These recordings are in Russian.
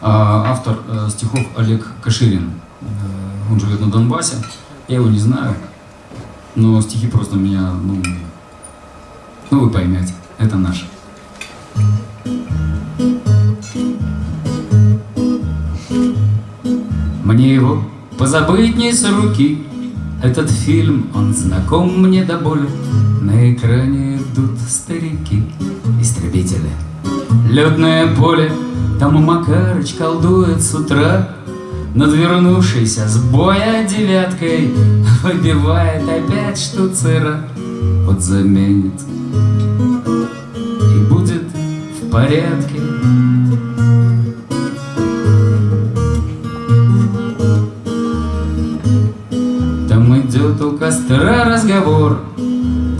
А, Автор э, стихов Олег Каширин. Э, Он живет на Донбассе. Я его не знаю, но стихи просто меня, ну, ну вы поймете, это наше. Мне его позабыть не с руки, Этот фильм, он знаком мне до боли. На экране идут старики, истребители. Летное поле, там Макарыч колдует с утра, Над вернувшейся с боя девяткой Выбивает опять штуцера, Вот заменит и будет в порядке. Там идет у костра разговор,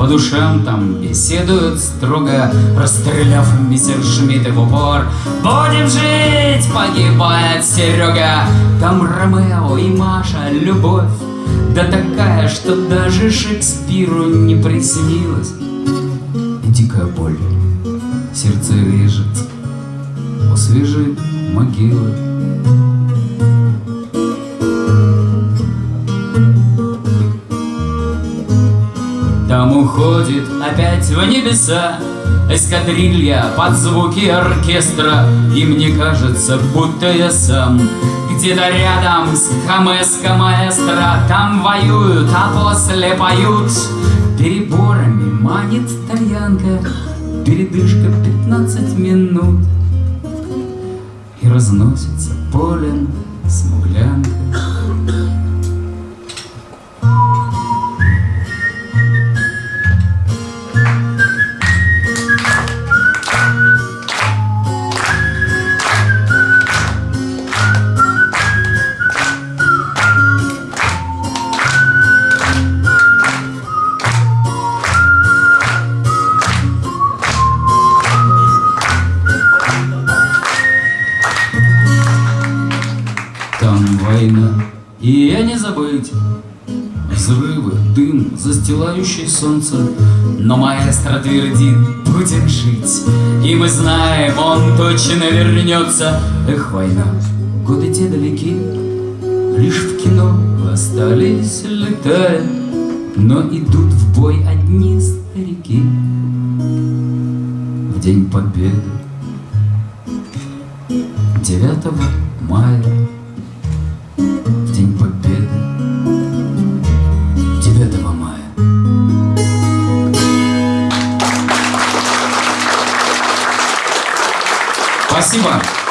по душам там беседуют строго, Расстреляв мессершмитты в упор. Будем жить, погибает Серега. Там Ромео и Маша, любовь, Да такая, что даже Шекспиру не приснилась. И дикая боль, сердце режет, Освежит могилы. Уходит опять в небеса. Эскадрилья под звуки оркестра И мне кажется, будто я сам. Где-то рядом с Хамеско маэстро Там воюют, а после поют. Переборами манит тальянка Передышка пятнадцать минут. И разносится полем смуглянка война, и я не забыть Взрывы, дым, застилающий солнце. Но маэстро твердит, будем жить И мы знаем, он точно вернется. Эх, война, годы те далеки. Лишь в кино остались летая Но идут в бой одни старики. В день победы 9 мая cima!